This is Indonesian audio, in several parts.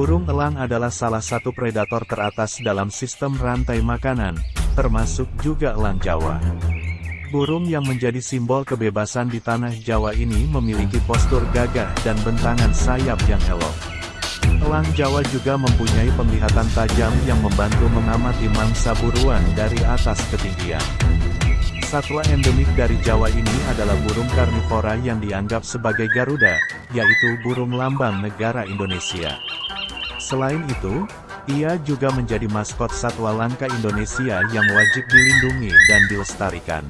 Burung elang adalah salah satu predator teratas dalam sistem rantai makanan, termasuk juga elang Jawa. Burung yang menjadi simbol kebebasan di tanah Jawa ini memiliki postur gagah dan bentangan sayap yang elok. Elang Jawa juga mempunyai penglihatan tajam yang membantu mengamati mangsa buruan dari atas ketinggian. Satwa endemik dari Jawa ini adalah burung karnivora yang dianggap sebagai Garuda, yaitu burung lambang negara Indonesia. Selain itu, ia juga menjadi maskot satwa langka Indonesia yang wajib dilindungi dan dilestarikan.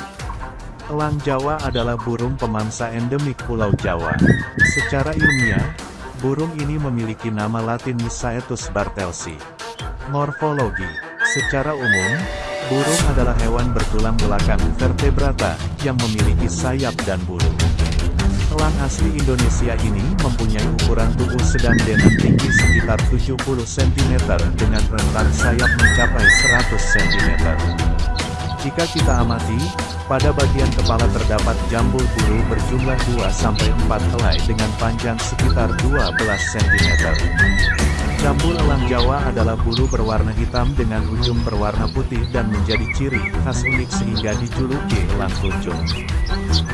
Elang Jawa adalah burung pemangsa endemik Pulau Jawa. Secara ilmiah, burung ini memiliki nama latin Misaetus bartelsi. Morfologi Secara umum, Burung adalah hewan bertulang belakang vertebrata, yang memiliki sayap dan bulu. Elang asli Indonesia ini mempunyai ukuran tubuh sedang dengan tinggi sekitar 70 cm dengan rentang sayap mencapai 100 cm. Jika kita amati, pada bagian kepala terdapat jambul bulu berjumlah 2-4 helai dengan panjang sekitar 12 cm. Jambul elang Jawa adalah bulu berwarna hitam dengan ujung berwarna putih dan menjadi ciri khas unik sehingga dijuluki elang kuncung.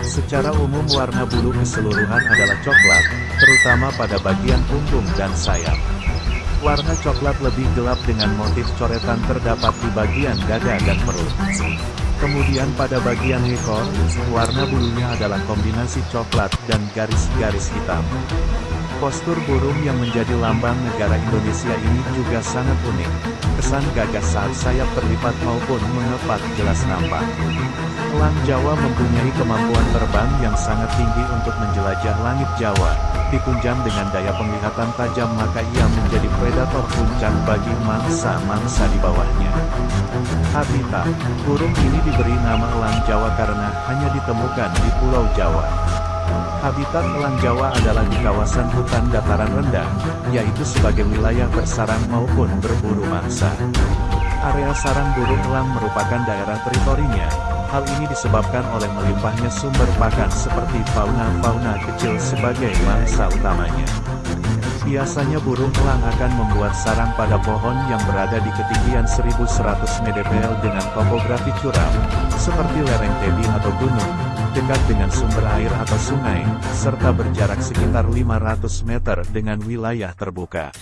Secara umum warna bulu keseluruhan adalah coklat, terutama pada bagian punggung dan sayap. Warna coklat lebih gelap dengan motif coretan terdapat di bagian dada dan perut. Kemudian pada bagian ekor, warna bulunya adalah kombinasi coklat dan garis-garis hitam. Postur burung yang menjadi lambang negara Indonesia ini juga sangat unik. Kesan gagah saat sayap terlipat maupun mengepat jelas nampak. Elang Jawa mempunyai kemampuan terbang yang sangat tinggi untuk menjelajah langit Jawa. Ditunjang dengan daya penglihatan tajam maka ia menjadi predator puncak bagi mangsa-mangsa di bawahnya. Habitat Burung ini diberi nama elang Jawa karena hanya ditemukan di Pulau Jawa. Habitat elang Jawa adalah di kawasan hutan dataran rendah, yaitu sebagai wilayah bersarang maupun berburu mangsa. Area sarang burung elang merupakan daerah teritorinya, hal ini disebabkan oleh melimpahnya sumber pakan seperti fauna-fauna kecil sebagai mangsa utamanya. Biasanya burung elang akan membuat sarang pada pohon yang berada di ketinggian 1100 mdpl dengan topografi curam, seperti lereng tebing atau gunung, dekat dengan sumber air atau sungai, serta berjarak sekitar 500 meter dengan wilayah terbuka.